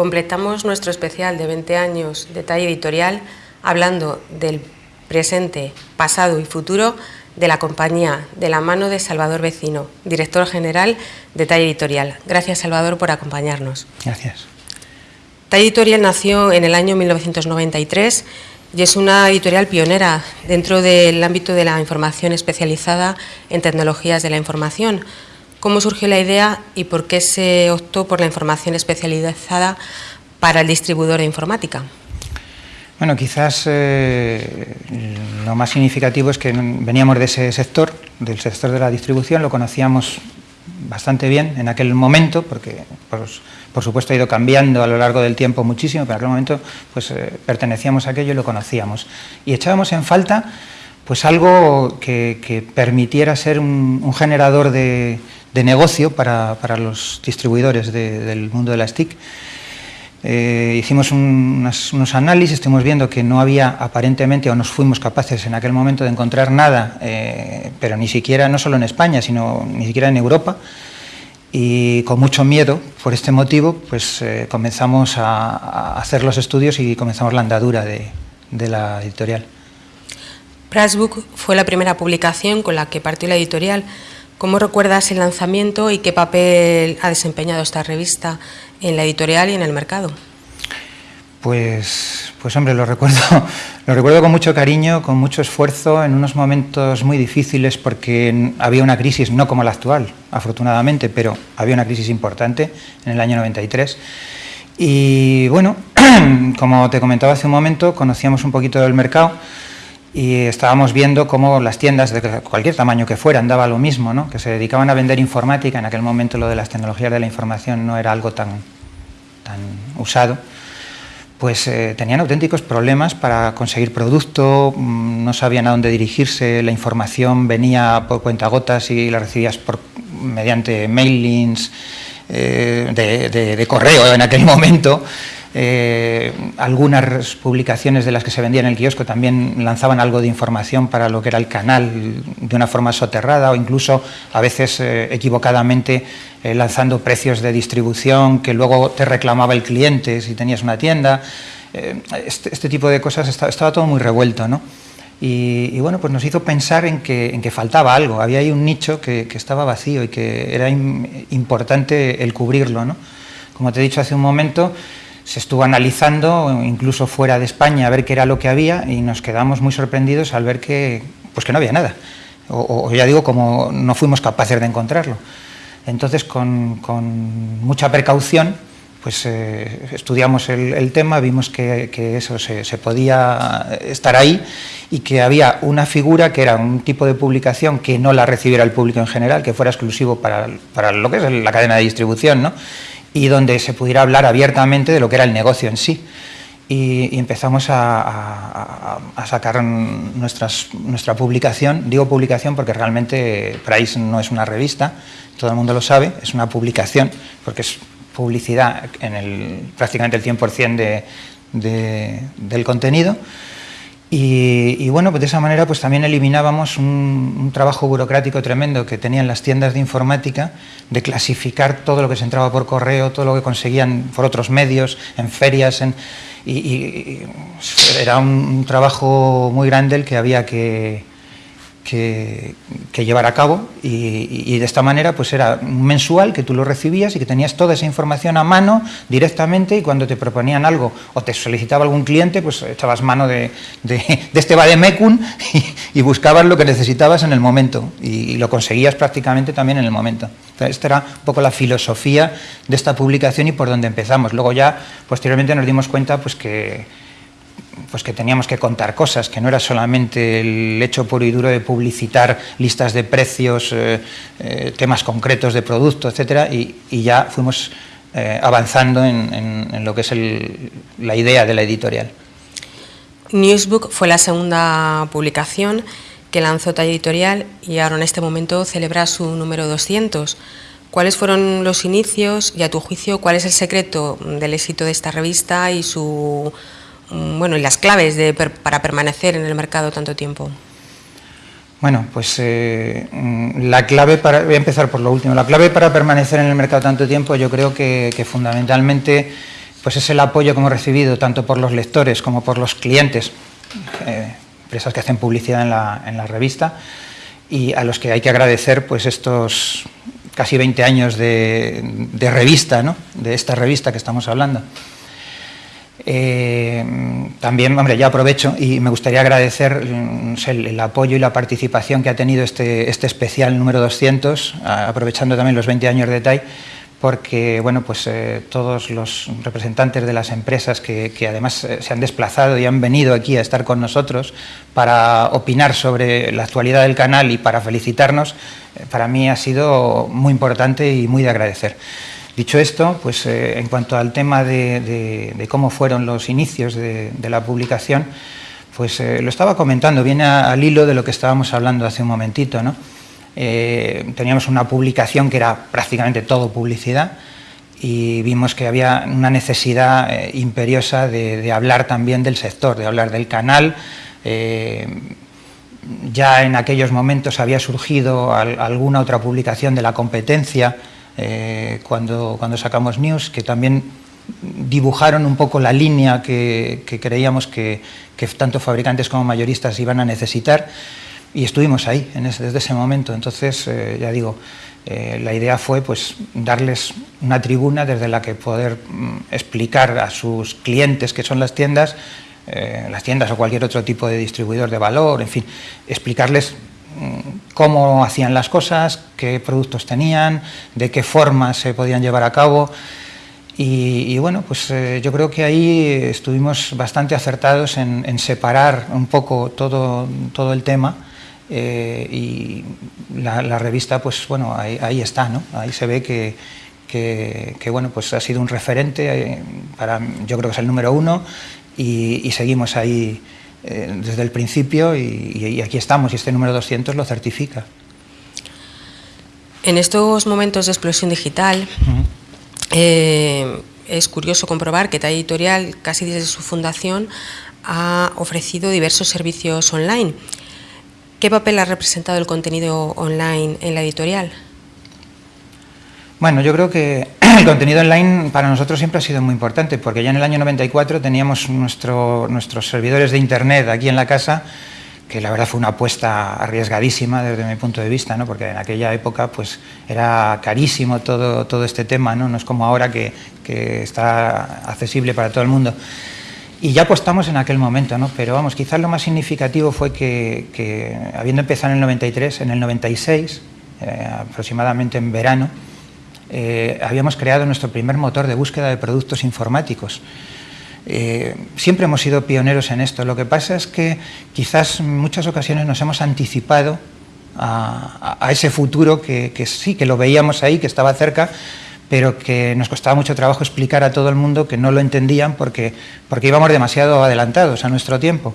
Completamos nuestro especial de 20 años de talla editorial hablando del presente, pasado y futuro de la compañía de la mano de Salvador Vecino, director general de Talla Editorial. Gracias, Salvador, por acompañarnos. Gracias. Talla Editorial nació en el año 1993 y es una editorial pionera dentro del ámbito de la información especializada en tecnologías de la información. ¿Cómo surgió la idea y por qué se optó por la información especializada para el distribuidor de informática? Bueno, quizás eh, lo más significativo es que veníamos de ese sector, del sector de la distribución, lo conocíamos bastante bien en aquel momento, porque pues, por supuesto ha ido cambiando a lo largo del tiempo muchísimo, pero en aquel momento pues, eh, pertenecíamos a aquello y lo conocíamos. Y echábamos en falta pues algo que, permitiera ser un, generador de, negocio para, los distribuidores del mundo de las TIC eh, hicimos unos análisis, estuvimos viendo que no había aparentemente, o nos fuimos capaces en aquel momento de encontrar nada, eh, pero ni siquiera, no solo en España, sino ni siquiera en Europa, y con mucho miedo por este motivo, pues eh, comenzamos a, hacer los estudios y comenzamos la andadura de, de la editorial. Pressbook fue la primera publicación con la que partió la editorial. ¿Cómo recuerdas el lanzamiento y qué papel ha desempeñado esta revista en la editorial y en el mercado? Pues, pues hombre, lo recuerdo, lo recuerdo con mucho cariño, con mucho esfuerzo, en unos momentos muy difíciles porque había una crisis, no como la actual, afortunadamente, pero había una crisis importante en el año 93. Y bueno, como te comentaba hace un momento, conocíamos un poquito del mercado, y estábamos viendo cómo las tiendas de cualquier tamaño que fueran daba lo mismo, ¿no? que se dedicaban a vender informática, en aquel momento lo de las tecnologías de la información no era algo tan, tan usado, pues eh, tenían auténticos problemas para conseguir producto, mm, no sabían a dónde dirigirse, la información venía por cuentagotas y la recibías por, mediante mailings eh, de, de correo en aquel momento, eh, algunas publicaciones de las que se vendían en el kiosco también lanzaban algo de información para lo que era el canal de una forma soterrada o incluso a veces eh, equivocadamente eh, lanzando precios de distribución que luego te reclamaba el cliente si tenías una tienda. Este, este, tipo de cosas estaba, todo muy revuelto, ¿no? Y, bueno, pues nos hizo pensar en que, en que faltaba algo, había ahí un nicho que, que estaba vacío y que era importante el cubrirlo, ¿no? Como te he dicho hace un momento, se estuvo analizando, incluso fuera de España, a ver qué era lo que había y nos quedamos muy sorprendidos al ver que, pues que no había nada. O, ya digo, como no fuimos capaces de encontrarlo. Entonces, con, mucha precaución, pues eh, estudiamos el, tema, vimos que, eso se, podía estar ahí y que había una figura que era un tipo de publicación que no la recibiera el público en general, que fuera exclusivo para, para lo que es la cadena de distribución, ¿no? Y donde se pudiera hablar abiertamente de lo que era el negocio en sí. Y, empezamos a, sacar nuestras, nuestra publicación, digo publicación porque realmente Price no es una revista, todo el mundo lo sabe, es una publicación porque es publicidad en el, prácticamente el 100% de, de, del contenido, y, bueno, pues de esa manera pues también eliminábamos un, trabajo burocrático tremendo que tenían las tiendas de informática de clasificar todo lo que se entraba por correo, todo lo que conseguían por otros medios, en ferias, en, y, era un trabajo muy grande el que había que, que, llevar a cabo y, de esta manera pues era mensual que tú lo recibías y que tenías toda esa información a mano directamente y cuando te proponían algo o te solicitaba algún cliente pues echabas mano de, de, de este y, y, buscabas lo que necesitabas en el momento y, lo conseguías prácticamente también en el momento. esta era un poco la filosofía de esta publicación y por donde empezamos. Luego ya posteriormente nos dimos cuenta pues que pues que teníamos que contar cosas, que no era solamente el hecho puro y duro de publicitar listas de precios, eh, eh, temas concretos de producto, etcétera, y, ya fuimos eh, avanzando en, lo que es la idea de la editorial. Newsbook fue la segunda publicación que lanzó Talla Editorial y ahora en este momento celebra su número 200. ¿Cuáles fueron los inicios y a tu juicio cuál es el secreto del éxito de esta revista y su bueno, y las claves para permanecer en el mercado tanto tiempo? Bueno, pues eh, mm, la clave para, voy a empezar por lo último, la clave para permanecer en el mercado tanto tiempo yo creo que, fundamentalmente pues es el apoyo que hemos recibido tanto por los lectores como por los clientes, eh, empresas que hacen publicidad en la, en la, revista, y a los que hay que agradecer pues estos casi 20 años de, de revista, ¿no? de esta revista que estamos hablando. Eh, también, hombre, ya aprovecho y me gustaría agradecer mm, el, apoyo y la participación que ha tenido este, este especial número 200, aprovechando también los 20 años de TAI, porque bueno, pues, eh, todos los representantes de las empresas que, además eh, se han desplazado y han venido aquí a estar con nosotros para opinar sobre la actualidad del canal y para felicitarnos, para mí ha sido muy importante y muy de agradecer. Dicho esto, pues eh, en cuanto al tema de, cómo fueron los inicios de, la publicación, pues eh, lo estaba comentando, viene a, al hilo de lo que estábamos hablando hace un momentito, ¿no? Eh, teníamos una publicación que era prácticamente todo publicidad y vimos que había una necesidad imperiosa de, hablar también del sector, de hablar del canal. Ya en aquellos momentos había surgido al, alguna otra publicación de la competencia eh, cuando, cuando sacamos News, que también dibujaron un poco la línea que, creíamos que, tanto fabricantes como mayoristas iban a necesitar y estuvimos ahí desde ese momento. Entonces, eh, ya digo, eh, la idea fue pues, darles una tribuna desde la que poder mm, explicar a sus clientes, que son las tiendas, las tiendas o cualquier otro tipo de distribuidor de valor, en fin, explicarles mm, cómo hacían las cosas, qué productos tenían, de qué forma se podían llevar a cabo. Y, bueno, pues eh, yo creo que ahí estuvimos bastante acertados en, separar un poco todo, todo el tema eh, y la, revista, pues bueno, ahí, está, ¿no? Ahí se ve que, que, bueno, pues ha sido un referente, eh, para, yo creo que es el número uno, y seguimos ahí eh, desde el principio, y, y, aquí estamos, y este número 200 lo certifica. En estos momentos de explosión digital, uh -huh. eh, es curioso comprobar que TAI Editorial, casi desde su fundación, ha ofrecido diversos servicios online. ¿Qué papel ha representado el contenido online en la editorial? Bueno, yo creo que el contenido online para nosotros siempre ha sido muy importante, porque ya en el año 94 teníamos nuestro, nuestros servidores de Internet aquí en la casa, que la verdad fue una apuesta arriesgadísima desde mi punto de vista, ¿no? porque en aquella época pues, era carísimo todo, todo este tema, ¿no? no es como ahora que, que está accesible para todo el mundo. Y ya apostamos en aquel momento, ¿no? pero vamos, quizás lo más significativo fue que, habiendo empezado en el 93, en el 96, eh, aproximadamente en verano, eh, habíamos creado nuestro primer motor de búsqueda de productos informáticos. Eh, siempre hemos sido pioneros en esto. Lo que pasa es que quizás en muchas ocasiones nos hemos anticipado a, ese futuro que, que sí, que lo veíamos ahí, que estaba cerca, pero que nos costaba mucho trabajo explicar a todo el mundo que no lo entendían porque, porque íbamos demasiado adelantados a nuestro tiempo.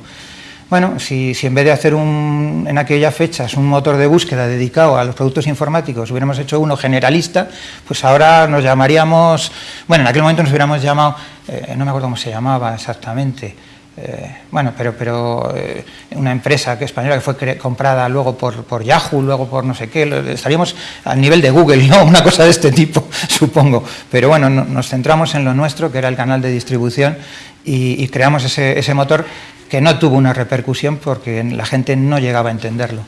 Bueno, si, en vez de hacer un, en aquellas fechas un motor de búsqueda dedicado a los productos informáticos, hubiéramos hecho uno generalista, pues ahora nos llamaríamos, bueno, en aquel momento nos hubiéramos llamado, eh, no me acuerdo cómo se llamaba exactamente, eh, bueno, pero, pero eh, una empresa que española que fue comprada luego por, por, Yahoo, luego por no sé qué, estaríamos al nivel de Google, ¿no? Una cosa de este tipo, supongo. Pero bueno, no, nos centramos en lo nuestro, que era el canal de distribución, y, creamos ese motor que no tuvo una repercusión porque la gente no llegaba a entenderlo.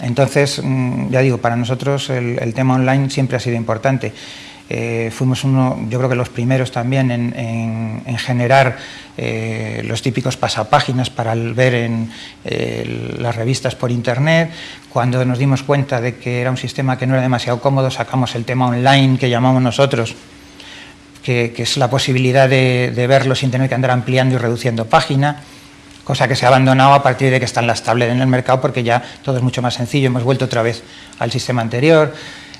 Entonces, mm, ya digo, para nosotros el, tema online siempre ha sido importante. Eh, fuimos uno, yo creo que los primeros también en, en, en generar eh, los típicos pasapáginas para ver en eh, las revistas por internet. Cuando nos dimos cuenta de que era un sistema que no era demasiado cómodo, sacamos el tema online que llamamos nosotros, que, que es la posibilidad de, de, verlo sin tener que andar ampliando y reduciendo página, cosa que se ha abandonado a partir de que están las tablets en el mercado porque ya todo es mucho más sencillo, hemos vuelto otra vez al sistema anterior.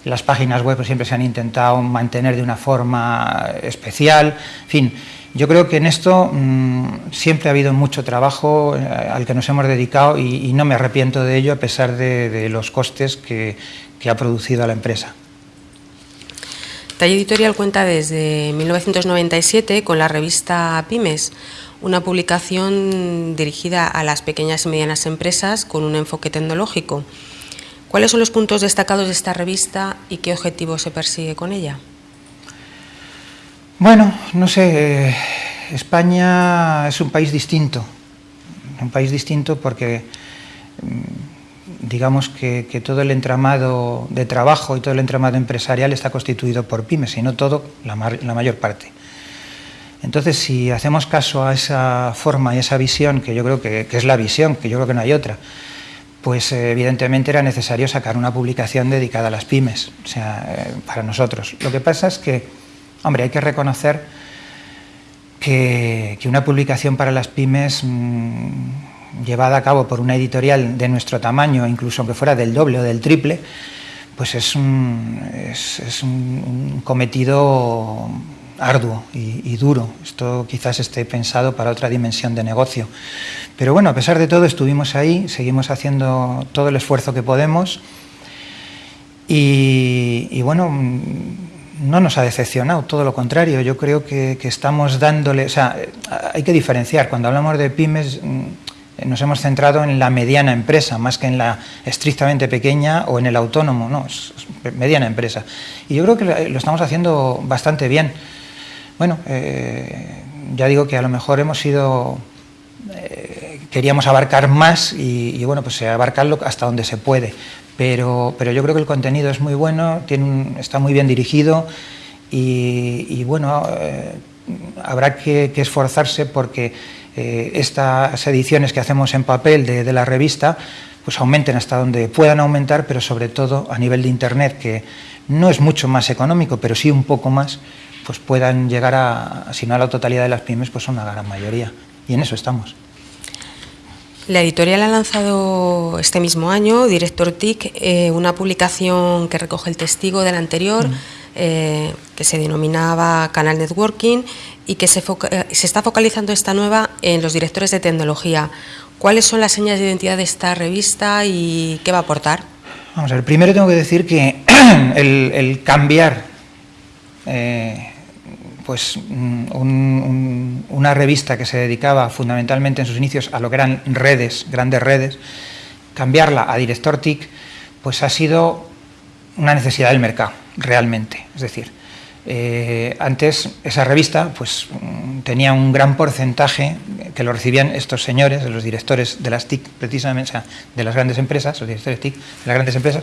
Las páginas web siempre se han intentado mantener de una forma especial, en fin, yo creo que en esto mmm, siempre ha habido mucho trabajo eh, al que nos hemos dedicado y, no me arrepiento de ello a pesar de, los costes que, que, ha producido a la empresa. Talla Editorial cuenta desde 1997 con la revista Pymes, una publicación dirigida a las pequeñas y medianas empresas con un enfoque tecnológico. ¿Cuáles son los puntos destacados de esta revista y qué objetivo se persigue con ella? Bueno, no sé, eh, España es un país distinto, un país distinto porque mm, digamos que, todo el entramado de trabajo y todo el entramado empresarial está constituido por pymes, y no todo, la, mayor parte. Entonces, si hacemos caso a esa forma y esa visión, que yo creo que, es la visión, que yo creo que no hay otra, pues eh, evidentemente era necesario sacar una publicación dedicada a las pymes, o sea, eh, para nosotros. Lo que pasa es que Hombre, hay que reconocer que, una publicación para las pymes mm, llevada a cabo por una editorial de nuestro tamaño, incluso aunque fuera del doble o del triple, pues es un, es, un, cometido arduo y, duro. Esto quizás esté pensado para otra dimensión de negocio. Pero bueno, a pesar de todo estuvimos ahí, seguimos haciendo todo el esfuerzo que podemos y, bueno, no nos ha decepcionado, todo lo contrario, yo creo que, estamos dándole, o sea, hay que diferenciar, cuando hablamos de pymes mm, nos hemos centrado en la mediana empresa, más que en la estrictamente pequeña o en el autónomo, no, es mediana empresa. Y yo creo que lo estamos haciendo bastante bien. Bueno, eh, ya digo que a lo mejor hemos sido, eh, queríamos abarcar más y, bueno, pues abarcarlo hasta donde se puede. Pero, pero yo creo que el contenido es muy bueno, tiene está muy bien dirigido y, bueno, eh, habrá que, esforzarse porque eh, estas ediciones que hacemos en papel de, la revista pues aumenten hasta donde puedan aumentar, pero sobre todo a nivel de Internet, que no es mucho más económico, pero sí un poco más, pues puedan llegar a, si no a la totalidad de las pymes, pues a una gran mayoría. Y en eso estamos. La editorial ha lanzado este mismo año, Director TIC, eh, una publicación que recoge el testigo del anterior, mm. eh, que se denominaba Canal Networking y que se, eh, se, está focalizando esta nueva en los directores de tecnología. ¿Cuáles son las señas de identidad de esta revista y qué va a aportar? Vamos a primero tengo que decir que el, cambiar pues mm, una revista que se dedicaba fundamentalmente en sus inicios a lo que eran redes, grandes redes, cambiarla a Director TIC, pues ha sido una necesidad del mercado, realmente. Es decir, eh, antes esa revista pues, mm, tenía un gran porcentaje que lo recibían estos señores, los directores de las TIC, precisamente, o sea, de las grandes empresas, los directores TIC de las grandes empresas,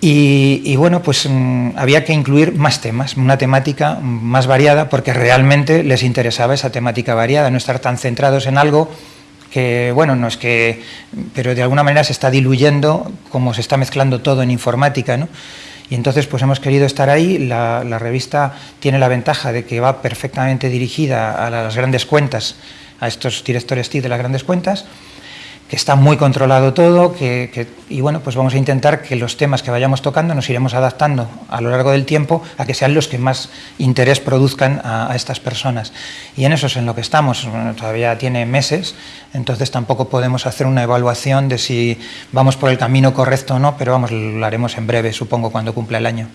y, bueno, pues mm, había que incluir más temas, una temática más variada, porque realmente les interesaba esa temática variada, no estar tan centrados en algo que, bueno, no es que, pero de alguna manera se está diluyendo, como se está mezclando todo en informática, ¿no? Y entonces pues hemos querido estar ahí, la, revista tiene la ventaja de que va perfectamente dirigida a las grandes cuentas, a estos directores TIC de las grandes cuentas, que está muy controlado todo, que, y bueno, pues vamos a intentar que los temas que vayamos tocando nos iremos adaptando a lo largo del tiempo a que sean los que más interés produzcan a, estas personas. Y en eso es en lo que estamos, todavía tiene meses, entonces tampoco podemos hacer una evaluación de si vamos por el camino correcto o no, pero vamos, lo haremos en breve, supongo, cuando cumpla el año.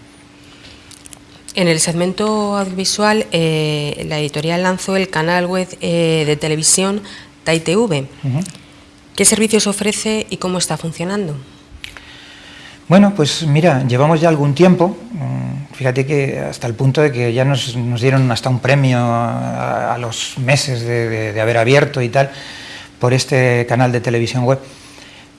En el segmento audiovisual, eh, la editorial lanzó el canal web eh, de televisión TAITV. ¿Qué servicios ofrece y cómo está funcionando? Bueno, pues mira, llevamos ya algún tiempo, mm, fíjate que hasta el punto de que ya nos, dieron hasta un premio a, los meses de, haber abierto y tal por este canal de televisión web.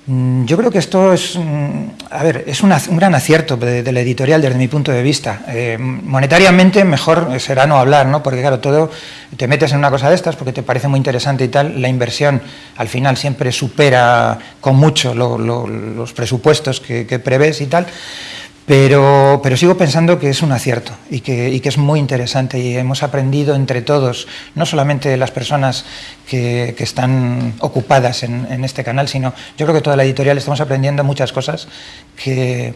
Mm, yo creo que esto es, mm, a ver, es un gran acierto de, la editorial desde mi punto de vista. Eh, monetariamente mejor será no hablar, ¿no? porque claro, todo te metes en una cosa de estas porque te parece muy interesante y tal, la inversión al final siempre supera con mucho los presupuestos que, que prevés y tal, pero, pero, sigo pensando que es un acierto y que, que, es muy interesante y hemos aprendido entre todos, no solamente las personas que, que están ocupadas en, este canal, sino yo creo que toda la editorial estamos aprendiendo muchas cosas que,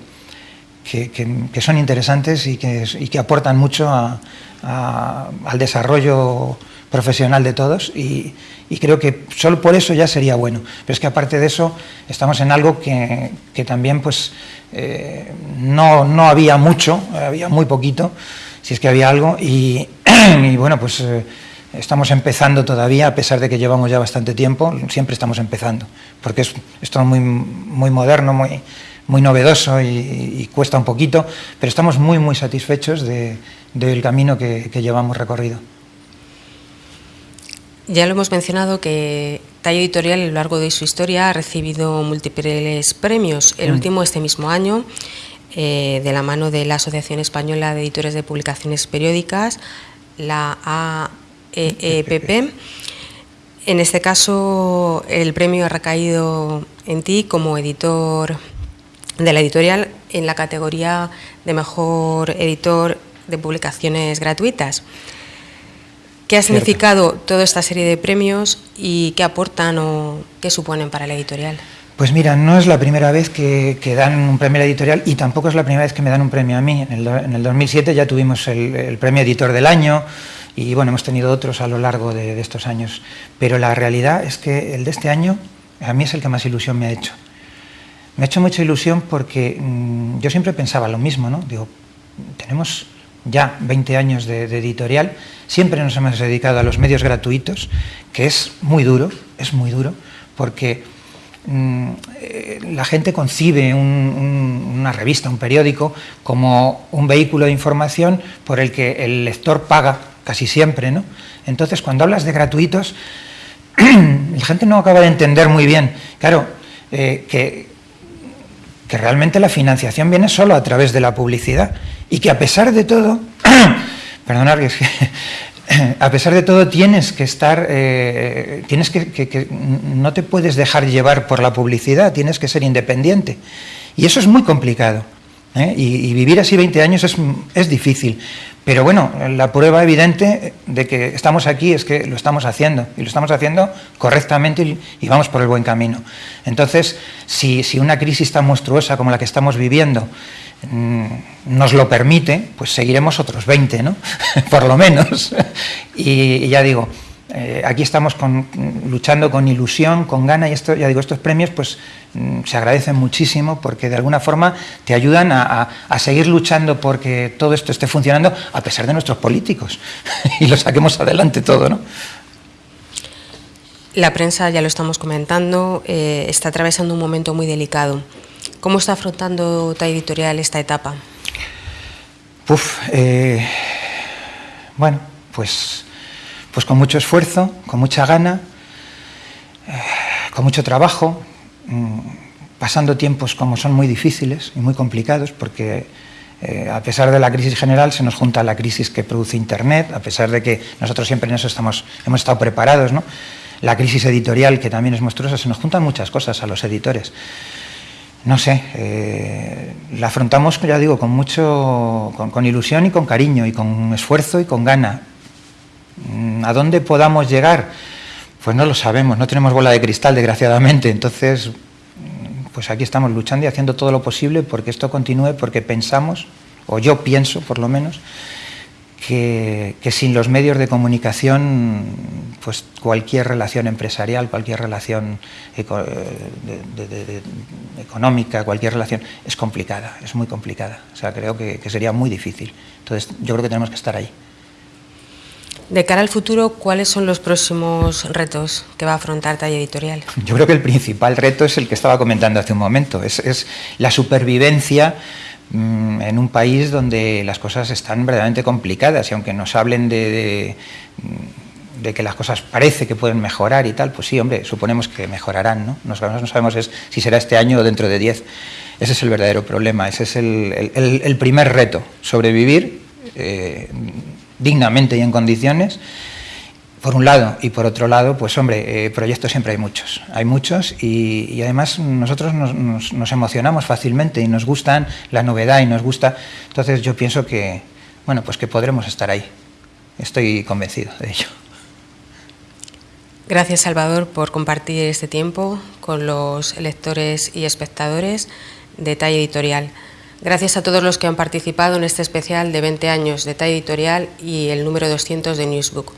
que son interesantes y que, aportan mucho al desarrollo profesional de todos y, creo que solo por eso ya sería bueno. Pero es que aparte de eso estamos en algo que, también pues eh, no, no, había mucho, había muy poquito, si es que había algo, y, bueno, pues eh, estamos empezando todavía, a pesar de que llevamos ya bastante tiempo, siempre estamos empezando, porque es, es todo muy, muy moderno, muy, muy novedoso y, cuesta un poquito, pero estamos muy, muy satisfechos del camino que, llevamos recorrido. Ya lo hemos mencionado que Tallo Editorial a lo largo de su historia ha recibido múltiples premios, el mm. último este mismo año, eh, de la mano de la Asociación Española de Editores de Publicaciones Periódicas, la AEEPP. En este caso, el premio ha recaído en ti como editor de la editorial en la categoría de mejor editor de publicaciones gratuitas. ¿Qué ha significado toda esta serie de premios y qué aportan o qué suponen para la editorial? Pues mira, no es la primera vez que, dan un premio a la editorial y tampoco es la primera vez que me dan un premio a mí. En el, 2007 ya tuvimos el premio editor del año, y bueno, hemos tenido otros a lo largo de, estos años, pero la realidad es que el de este año a mí es el que más ilusión me ha hecho. Me ha hecho mucha ilusión porque mm, yo siempre pensaba lo mismo, ¿no? Digo, tenemos ya 20 años de, editorial, siempre nos hemos dedicado a los medios gratuitos, que es muy duro, es muy duro, porque mm, eh, la gente concibe una revista, un periódico, como un vehículo de información por el que el lector paga casi siempre, ¿no? Entonces, cuando hablas de gratuitos, la gente no acaba de entender muy bien, claro, eh, que, que realmente la financiación viene solo a través de la publicidad y que a pesar de todo, perdonad, es que a pesar de todo tienes que estar, eh, tienes que, no te puedes dejar llevar por la publicidad, tienes que ser independiente. Y eso es muy complicado. ¿eh? Y, vivir así 20 años es, es, difícil. Pero bueno, la prueba evidente de que estamos aquí es que lo estamos haciendo, y lo estamos haciendo correctamente y, vamos por el buen camino. Entonces, si, una crisis tan monstruosa como la que estamos viviendo nos lo permite, pues seguiremos otros 20, ¿no? por lo menos. y ya digo, eh, aquí estamos luchando con ilusión, con gana y esto, ya digo, estos premios pues mm, se agradecen muchísimo porque de alguna forma te ayudan a, seguir luchando porque todo esto esté funcionando a pesar de nuestros políticos y lo saquemos adelante todo, ¿no? La prensa, ya lo estamos comentando, eh, está atravesando un momento muy delicado. ¿Cómo está afrontando ta editorial esta etapa? Uf, eh, bueno, pues pues con mucho esfuerzo, con mucha gana, eh, con mucho trabajo, mm, pasando tiempos como son muy difíciles y muy complicados, porque eh, a pesar de la crisis general se nos junta la crisis que produce Internet, a pesar de que nosotros siempre en eso estamos, hemos estado preparados, ¿no? la crisis editorial, que también es monstruosa, se nos juntan muchas cosas a los editores. No sé, eh, la afrontamos, ya digo, con mucho, con ilusión y con cariño, y con esfuerzo y con gana, Mm, ¿A dónde podamos llegar? Pues no lo sabemos, no tenemos bola de cristal, desgraciadamente. Entonces, mm, pues aquí estamos luchando y haciendo todo lo posible porque esto continúe, porque pensamos, o yo pienso por lo menos, que, sin los medios de comunicación, pues cualquier relación empresarial, cualquier relación económica, cualquier relación es complicada, es muy complicada. O sea, creo que sería muy difícil. Entonces, yo creo que tenemos que estar ahí. De cara al futuro, ¿cuáles son los próximos retos que va a afrontar Talla Editorial? Yo creo que el principal reto es el que estaba comentando hace un momento, es, la supervivencia en un país donde las cosas están verdaderamente complicadas y aunque nos hablen de, de, que las cosas parece que pueden mejorar y tal, pues sí, hombre, suponemos que mejorarán, ¿no? no sabemos si será este año o dentro de 10. Ese es el verdadero problema, ese es el, primer reto, sobrevivir. Eh, dignamente y en condiciones, por un lado, y por otro lado, pues hombre, eh, proyectos siempre hay muchos, hay muchos y, además nosotros nos, emocionamos fácilmente y nos gustan la novedad y nos gusta, entonces yo pienso que, bueno, pues que podremos estar ahí, estoy convencido de ello. Gracias Salvador por compartir este tiempo con los lectores y espectadores de Talla Editorial. Gracias a todos los que han participado en este especial de 20 años de talla editorial y el número 200 de Newsbook.